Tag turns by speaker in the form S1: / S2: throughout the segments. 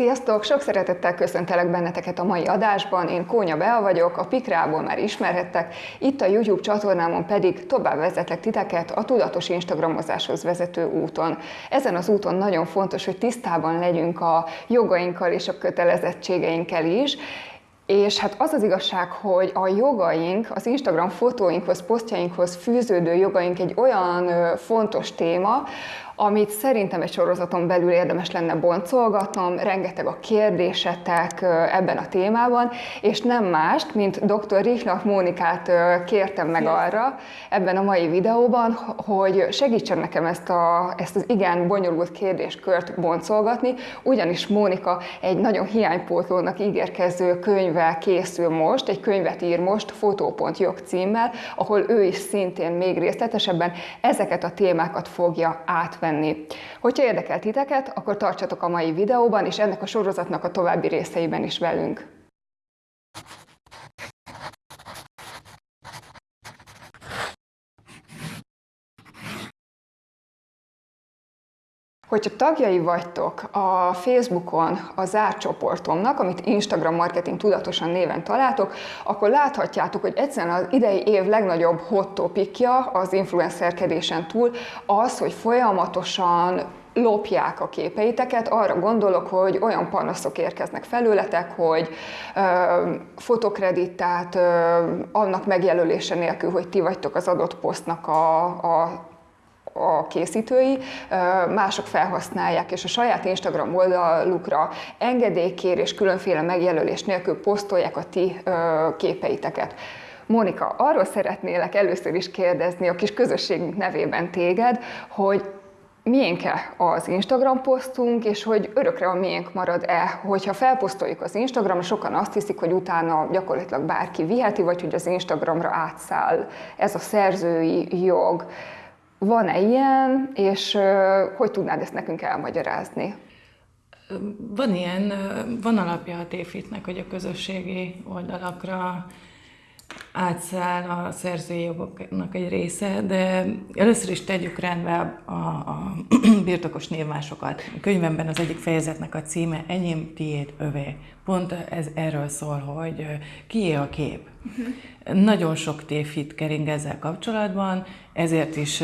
S1: Sziasztok! Sok szeretettel köszöntelek benneteket a mai adásban. Én Kónya Bea vagyok, a Pikrából már ismerhettek, itt a YouTube csatornámon pedig tovább vezetlek titeket a tudatos Instagramozáshoz vezető úton. Ezen az úton nagyon fontos, hogy tisztában legyünk a jogainkkal és a kötelezettségeinkkel is, és hát az az igazság, hogy a jogaink, az Instagram fotóinkhoz, posztjainkhoz fűződő jogaink egy olyan fontos téma, amit szerintem egy sorozaton belül érdemes lenne boncolgatnom, rengeteg a kérdésetek ebben a témában, és nem mást, mint dr. Rihnak Mónikát kértem meg arra ebben a mai videóban, hogy segítsen nekem ezt, a, ezt az igen bonyolult kérdéskört boncolgatni, ugyanis Mónika egy nagyon hiánypótlónak ígérkező könyvvel készül most, egy könyvet ír most, Fotó.jog címmel, ahol ő is szintén még részletesebben ezeket a témákat fogja átvenni venni. Hogyha érdekel titeket, akkor tartsatok a mai videóban, és ennek a sorozatnak a további részeiben is velünk. Hogyha tagjai vagytok a Facebookon a zárt csoportomnak, amit Instagram Marketing Tudatosan néven találtok, akkor láthatjátok, hogy egyszerűen az idei év legnagyobb hot topikja az influencerkedésen túl az, hogy folyamatosan lopják a képeiteket, arra gondolok, hogy olyan panaszok érkeznek felőletek, hogy ö, fotokredittát ö, annak megjelölése nélkül, hogy ti vagytok az adott posztnak a, a a készítői, mások felhasználják, és a saját Instagram oldalukra engedélykérés, különféle megjelölés nélkül posztolják a ti képeiteket. Mónika, arról szeretnélek először is kérdezni a kis közösségünk nevében téged, hogy miénk-e az Instagram posztunk, és hogy örökre a miénk marad-e, hogyha felposztoljuk az Instagramra, sokan azt hiszik, hogy utána gyakorlatilag bárki viheti, vagy hogy az Instagramra átszáll ez a szerzői jog. Van-e ilyen, és hogy tudnád ezt nekünk elmagyarázni?
S2: Van ilyen, van alapja a téfitnek, hogy a közösségi oldalakra átszáll a szerzői jogoknak egy része, de először is tegyük rendbe a, a birtokos névmásokat. A könyvemben az egyik fejezetnek a címe Enyém, tiéd, övé. Pont ez erről szól, hogy kié a kép. Uh-huh. Nagyon sok tévhit kering ezzel kapcsolatban, ezért is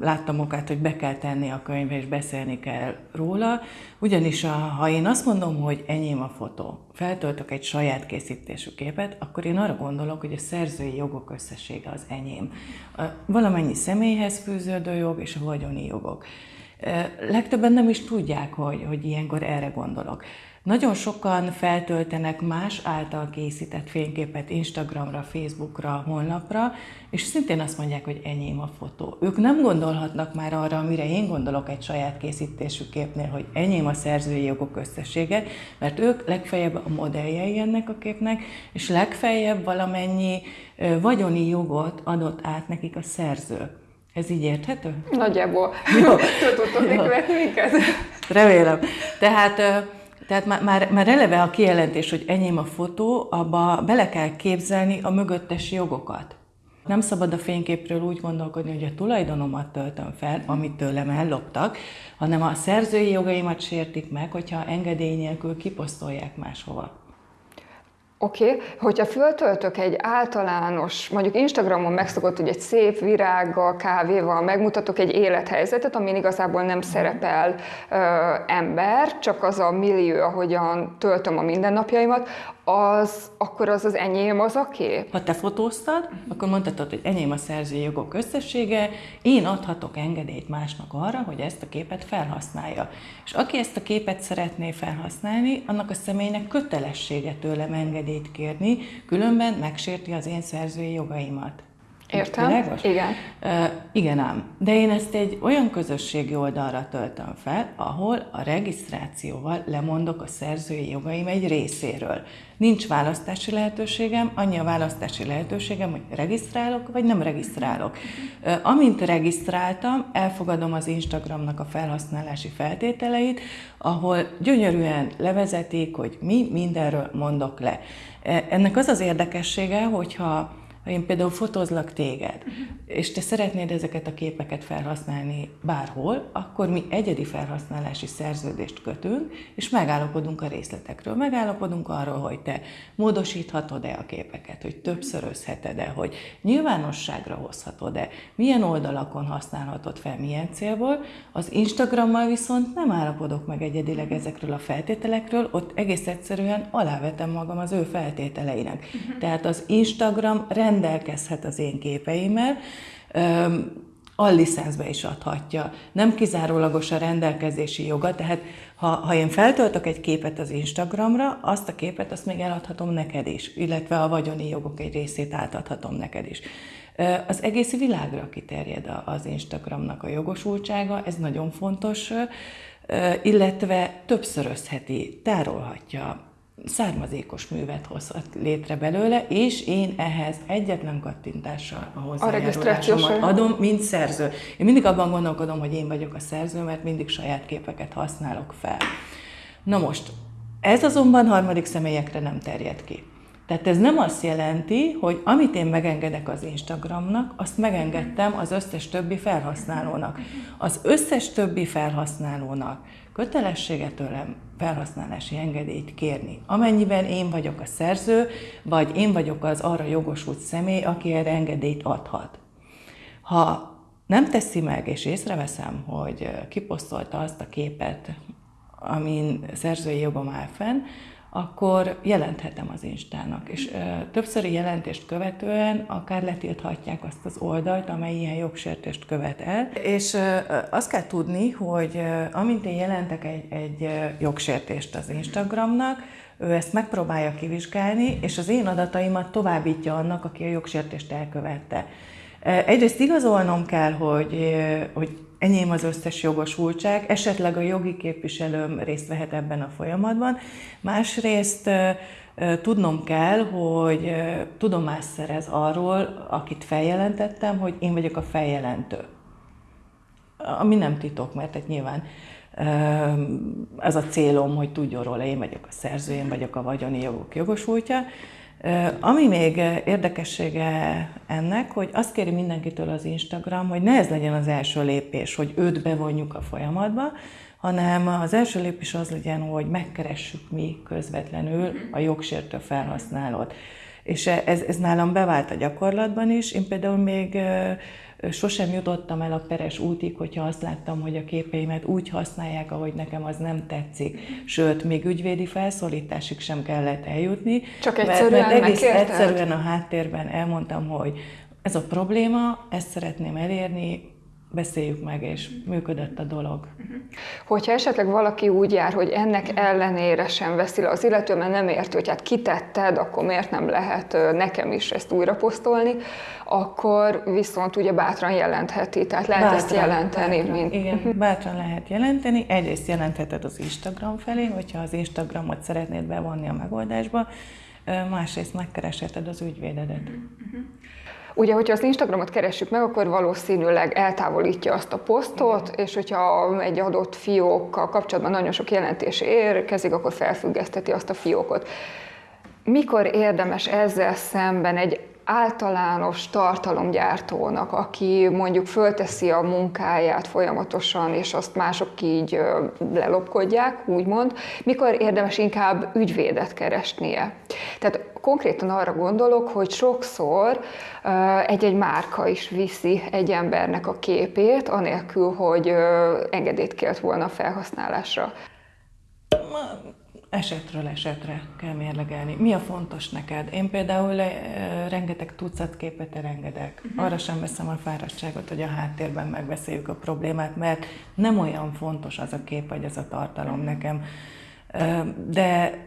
S2: láttam okát, hogy be kell tenni a könyvbe, és beszélni kell róla, ugyanis a, ha én azt mondom, hogy enyém a fotó, feltöltök egy saját készítésű képet, akkor én arra gondolok, hogy a szerzői jogok összessége az enyém. A valamennyi személyhez fűződő jog és a vagyoni jogok. Legtöbben nem is tudják, hogy, hogy ilyenkor erre gondolok. Nagyon sokan feltöltenek más által készített fényképet Instagramra, Facebookra, honlapra, és szintén azt mondják, hogy enyém a fotó. Ők nem gondolhatnak már arra, amire én gondolok egy saját készítésű képnél, hogy enyém a szerzői jogok összessége, mert ők legfeljebb a modelljei ennek a képnek, és legfeljebb valamennyi vagyoni jogot adott át nekik a szerző. Ez így érthető?
S1: Nagyjából. Jó. Követni minket?
S2: Remélem. Tehát tehát már, már, már eleve a kijelentés, hogy enyém a fotó, abba bele kell képzelni a mögöttes jogokat. Nem szabad a fényképről úgy gondolkodni, hogy a tulajdonomat töltöm fel, amit tőlem elloptak, hanem a szerzői jogaimat sértik meg, hogyha engedély nélkül kiposztolják máshova.
S1: Oké, okay. hogyha föltöltök egy általános, mondjuk Instagramon megszokott, hogy egy szép virággal, kávéval megmutatok egy élethelyzetet, amin igazából nem szerepel ö, ember, csak az a millió, ahogyan töltöm a mindennapjaimat, az, akkor az az enyém az a kép?
S2: Ha te fotóztad, akkor mondhatod, hogy enyém a szerzői jogok összessége, én adhatok engedélyt másnak arra, hogy ezt a képet felhasználja. És aki ezt a képet szeretné felhasználni, annak a személynek kötelessége tőlem engedélyt kérni, különben megsérti az én szerzői jogaimat.
S1: Értem, Világos? igen.
S2: Uh, igen ám. De én ezt egy olyan közösségi oldalra töltöm fel, ahol a regisztrációval lemondok a szerzői jogaim egy részéről. Nincs választási lehetőségem, annyi a választási lehetőségem, hogy regisztrálok, vagy nem regisztrálok. Uh, amint regisztráltam, elfogadom az Instagramnak a felhasználási feltételeit, ahol gyönyörűen levezetik, hogy mi mindenről mondok le. Ennek az az érdekessége, hogyha ha én például fotózlak téged, és te szeretnéd ezeket a képeket felhasználni bárhol, akkor mi egyedi felhasználási szerződést kötünk, és megállapodunk a részletekről. Megállapodunk arról, hogy te módosíthatod-e a képeket, hogy többszörözheted-e, hogy nyilvánosságra hozhatod-e, milyen oldalakon használhatod fel, milyen célból. Az Instagrammal viszont nem állapodok meg egyedileg ezekről a feltételekről, ott egész egyszerűen alávetem magam az ő feltételeinek. Tehát az Instagram rendelkezhet az én képeimmel, allicenszbe is adhatja. Nem kizárólagos a rendelkezési joga, tehát ha, ha én feltöltök egy képet az Instagramra, azt a képet azt még eladhatom neked is, illetve a vagyoni jogok egy részét átadhatom neked is. Az egész világra kiterjed az Instagramnak a jogosultsága, ez nagyon fontos, illetve többszörözheti, tárolhatja származékos művet hozhat létre belőle, és én ehhez egyetlen kattintással a hozzájárulásomat adom, mint szerző. Én mindig abban gondolkodom, hogy én vagyok a szerző, mert mindig saját képeket használok fel. Na most, ez azonban harmadik személyekre nem terjed ki. Tehát ez nem azt jelenti, hogy amit én megengedek az Instagramnak, azt megengedtem az összes többi felhasználónak. Az összes többi felhasználónak kötelessége tőlem felhasználási engedélyt kérni. Amennyiben én vagyok a szerző, vagy én vagyok az arra jogosult személy, aki erre engedélyt adhat. Ha nem teszi meg, és észreveszem, hogy kiposztolta azt a képet, amin szerzői jogom áll fenn, akkor jelenthetem az Instának. És ö, többszöri jelentést követően akár letilthatják azt az oldalt, amely ilyen jogsértést követ el. És ö, azt kell tudni, hogy ö, amint én jelentek egy, egy jogsértést az Instagramnak, ő ezt megpróbálja kivizsgálni, és az én adataimat továbbítja annak, aki a jogsértést elkövette. Egyrészt igazolnom kell, hogy, hogy enyém az összes jogosultság, esetleg a jogi képviselőm részt vehet ebben a folyamatban. Másrészt tudnom kell, hogy tudomást szerez arról, akit feljelentettem, hogy én vagyok a feljelentő. Ami nem titok, mert tehát nyilván ez a célom, hogy tudjon róla, én vagyok a szerző, én vagyok a vagyoni jogok jogosultja. Ami még érdekessége ennek, hogy azt kéri mindenkitől az Instagram, hogy ne ez legyen az első lépés, hogy őt bevonjuk a folyamatba, hanem az első lépés az legyen, hogy megkeressük mi közvetlenül a jogsértő felhasználót. És ez, ez nálam bevált a gyakorlatban is. Én például még sosem jutottam el a peres útig, hogyha azt láttam, hogy a képeimet úgy használják, ahogy nekem az nem tetszik. Sőt, még ügyvédi felszólításig sem kellett eljutni.
S1: Csak egyszerűen mert, mert egész megkérted?
S2: egyszerűen a háttérben elmondtam, hogy ez a probléma, ezt szeretném elérni, beszéljük meg, és működött a dolog.
S1: Hogyha esetleg valaki úgy jár, hogy ennek ellenére sem veszi le az illető, mert nem érti, hogy hát kitetted, akkor miért nem lehet nekem is ezt újra posztolni, akkor viszont ugye bátran jelentheti, tehát lehet bátran, ezt jelenteni.
S2: Bátran, mint... Igen, bátran lehet jelenteni. Egyrészt jelentheted az Instagram felé, hogyha az Instagramot szeretnéd bevonni a megoldásba, másrészt megkeresheted az ügyvédedet. Uh-huh.
S1: Ugye, hogyha az Instagramot keressük meg, akkor valószínűleg eltávolítja azt a posztot, Igen. és hogyha egy adott fiókkal kapcsolatban nagyon sok jelentés érkezik, akkor felfüggeszteti azt a fiókot. Mikor érdemes ezzel szemben egy általános tartalomgyártónak, aki mondjuk fölteszi a munkáját folyamatosan, és azt mások így lelopkodják, úgymond, mikor érdemes inkább ügyvédet keresnie. Tehát konkrétan arra gondolok, hogy sokszor egy-egy márka is viszi egy embernek a képét, anélkül, hogy engedélyt kért volna a felhasználásra.
S2: Esetről esetre kell mérlegelni. Mi a fontos neked? Én például rengeteg tucat képet elengedek. Uh-huh. Arra sem veszem a fáradtságot, hogy a háttérben megbeszéljük a problémát, mert nem olyan fontos az a kép, vagy az a tartalom uh-huh. nekem. De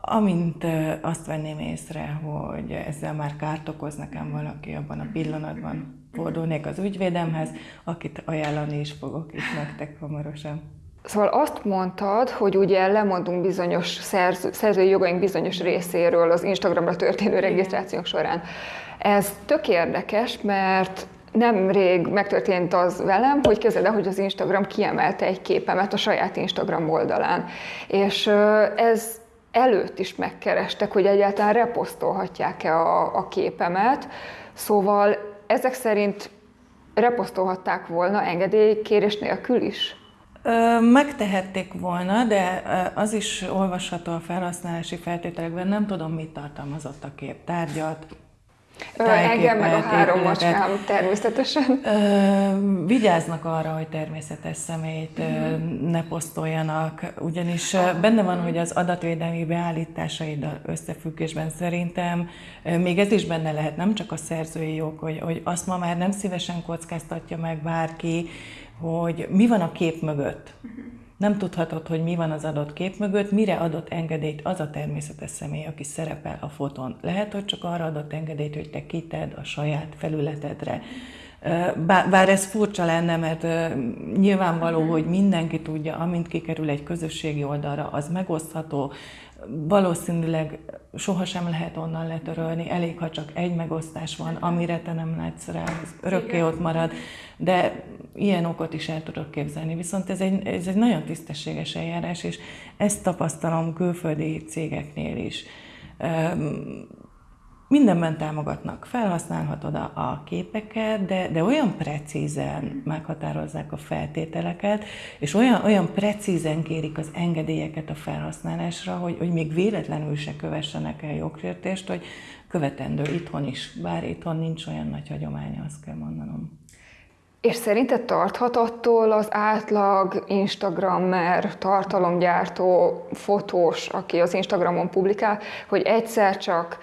S2: amint azt venném észre, hogy ezzel már kárt okoz nekem valaki abban a pillanatban, fordulnék az ügyvédemhez, akit ajánlani is fogok itt nektek hamarosan.
S1: Szóval azt mondtad, hogy ugye lemondunk bizonyos szerző, szerzői jogaink bizonyos részéről az Instagramra történő regisztrációk során. Ez tök érdekes, mert nemrég megtörtént az velem, hogy kezded hogy az Instagram kiemelte egy képemet a saját Instagram oldalán. És ez előtt is megkerestek, hogy egyáltalán reposztolhatják-e a, a képemet. Szóval ezek szerint reposztolhatták volna engedélykérés nélkül is?
S2: Megtehették volna, de az is olvasható a felhasználási feltételekben, nem tudom, mit tartalmazott a kép. Tárgyat,
S1: Engem meg a három macskám természetesen.
S2: Ö, vigyáznak arra, hogy természetes személyt ö, ne posztoljanak, ugyanis benne van, hogy az adatvédelmi beállításaiddal összefüggésben szerintem még ez is benne lehet, nem csak a szerzői jog, hogy, hogy azt ma már nem szívesen kockáztatja meg bárki, hogy mi van a kép mögött. Nem tudhatod, hogy mi van az adott kép mögött, mire adott engedélyt az a természetes személy, aki szerepel a fotón. Lehet, hogy csak arra adott engedélyt, hogy te kited a saját felületedre. Bár ez furcsa lenne, mert nyilvánvaló, hogy mindenki tudja, amint kikerül egy közösségi oldalra, az megosztható, valószínűleg sohasem lehet onnan letörölni, elég, ha csak egy megosztás van, amire te nem látsz rá, az örökké ott marad, de ilyen okot is el tudok képzelni. Viszont ez egy, ez egy nagyon tisztességes eljárás, és ezt tapasztalom külföldi cégeknél is mindenben támogatnak. Felhasználhatod a, a képeket, de, de olyan precízen meghatározzák a feltételeket, és olyan, olyan precízen kérik az engedélyeket a felhasználásra, hogy, hogy még véletlenül se kövessenek el jogsértést, hogy követendő itthon is, bár itthon nincs olyan nagy hagyománya, azt kell mondanom.
S1: És szerinted tarthat attól az átlag Instagrammer, tartalomgyártó, fotós, aki az Instagramon publikál, hogy egyszer csak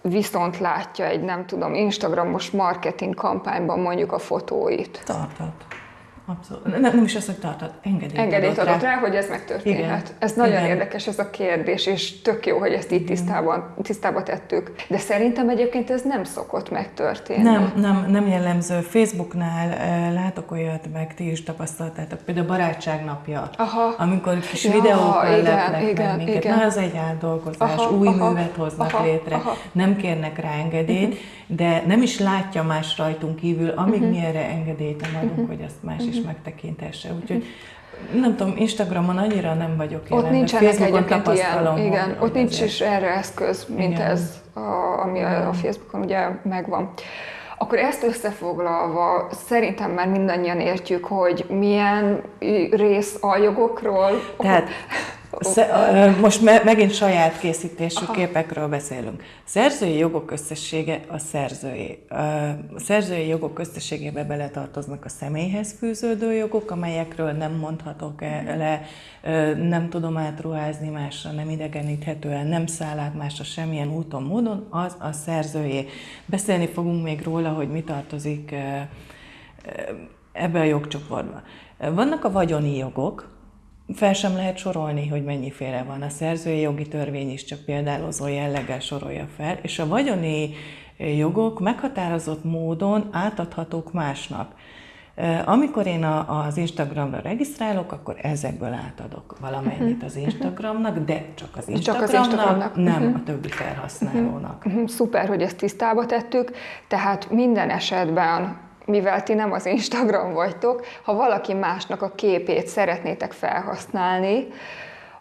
S1: viszont látja egy, nem tudom, Instagramos marketing kampányban mondjuk a fotóit.
S2: Tarthat. Abszolút. Nem, nem is az, hogy tartott, engedélyt,
S1: engedélyt adott, adott rá. rá, hogy ez megtörténhet. Igen. Ez nagyon Igen. érdekes ez a kérdés, és tök jó, hogy ezt itt tisztában, tisztába tettük. De szerintem egyébként ez nem szokott megtörténni.
S2: Nem, nem, nem jellemző. Facebooknál látok olyat, meg ti is tapasztaltátok, például a barátság napja, aha. amikor kis ja, videókkal igen, lepnek igen, minket. Igen. Na, ez egy átdolgozás, aha, új aha, művet hoznak aha, létre, aha. nem kérnek rá engedélyt, uh-huh. de nem is látja más rajtunk kívül, amíg uh-huh. mi erre engedélyt nem adunk, uh-huh. hogy azt más. Is megtekintesse. Úgyhogy nem tudom, Instagramon annyira nem vagyok
S1: jelen. Ott nincsenek egyébként ilyen, igen, ott nincs ezért. is erre eszköz, mint igen. ez, a, ami igen. a Facebookon ugye megvan. Akkor ezt összefoglalva, szerintem már mindannyian értjük, hogy milyen rész a jogokról.
S2: Tehát most me- megint saját készítésű Aha. képekről beszélünk. Szerzői jogok összessége a szerzői. A szerzői jogok összességébe beletartoznak a személyhez fűződő jogok, amelyekről nem mondhatok el, le, nem tudom átruházni másra, nem idegeníthető el, nem száll át másra semmilyen úton, módon, az a szerzői. Beszélni fogunk még róla, hogy mi tartozik ebbe a jogcsoportba. Vannak a vagyoni jogok, fel sem lehet sorolni, hogy mennyiféle van. A szerzői jogi törvény is csak példálozó jelleggel sorolja fel, és a vagyoni jogok meghatározott módon átadhatók másnak. Amikor én az Instagramra regisztrálok, akkor ezekből átadok valamennyit az Instagramnak, de csak az Instagramnak, csak az Instagramnak. nem uh-huh. a többi felhasználónak.
S1: Uh-huh. Szuper, hogy ezt tisztába tettük, tehát minden esetben mivel ti nem az Instagram vagytok, ha valaki másnak a képét szeretnétek felhasználni,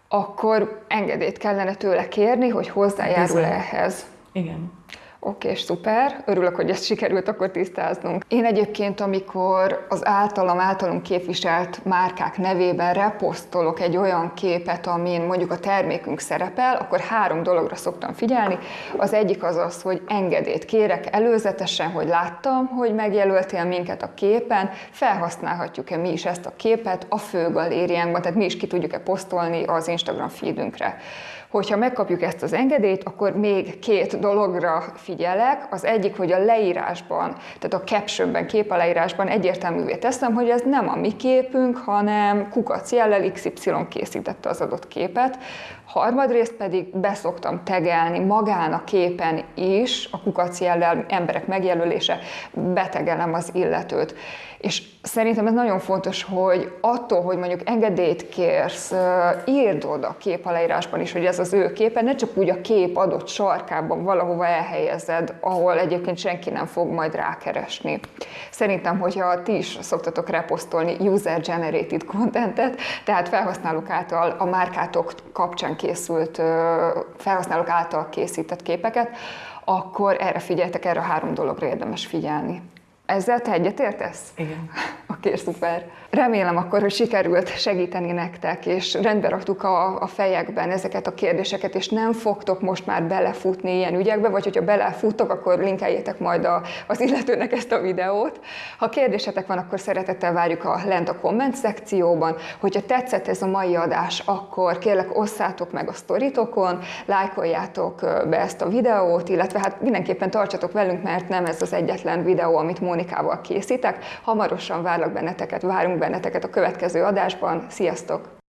S1: akkor engedélyt kellene tőle kérni, hogy hozzájárul ehhez.
S2: Igen.
S1: Oké, okay, szuper. Örülök, hogy ezt sikerült akkor tisztáznunk. Én egyébként, amikor az általam, általunk képviselt márkák nevében reposztolok egy olyan képet, amin mondjuk a termékünk szerepel, akkor három dologra szoktam figyelni. Az egyik az az, hogy engedélyt kérek előzetesen, hogy láttam, hogy megjelöltél minket a képen, felhasználhatjuk-e mi is ezt a képet a fő galériánkban, tehát mi is ki tudjuk-e posztolni az Instagram feedünkre hogyha megkapjuk ezt az engedélyt, akkor még két dologra figyelek. Az egyik, hogy a leírásban, tehát a captionben, képaleírásban egyértelművé teszem, hogy ez nem a mi képünk, hanem kukac jellel XY készítette az adott képet. Harmadrészt pedig beszoktam tegelni magán a képen is, a kukac jellel emberek megjelölése, betegelem az illetőt. És szerintem ez nagyon fontos, hogy attól, hogy mondjuk engedélyt kérsz, írd oda a képaleírásban is, hogy ez az ő képe, ne csak úgy a kép adott sarkában valahova elhelyezve helyezed, ahol egyébként senki nem fog majd rákeresni. Szerintem, hogyha ti is szoktatok reposztolni user-generated contentet, tehát felhasználók által a márkátok kapcsán készült, felhasználók által készített képeket, akkor erre figyeltek, erre a három dologra érdemes figyelni. Ezzel te egyetértesz?
S2: Igen.
S1: Oké, szuper. Remélem akkor, hogy sikerült segíteni nektek, és rendbe raktuk a, a fejekben ezeket a kérdéseket, és nem fogtok most már belefutni ilyen ügyekbe, vagy hogyha belefuttok, akkor linkeljétek majd a, az illetőnek ezt a videót. Ha kérdésetek van, akkor szeretettel várjuk a lent a komment szekcióban. Hogyha tetszett ez a mai adás, akkor kérlek osszátok meg a sztoritokon, lájkoljátok be ezt a videót, illetve hát mindenképpen tartsatok velünk, mert nem ez az egyetlen videó, amit Mónikával készítek. Hamarosan várlak benneteket, várunk benneteket a következő adásban. Sziasztok!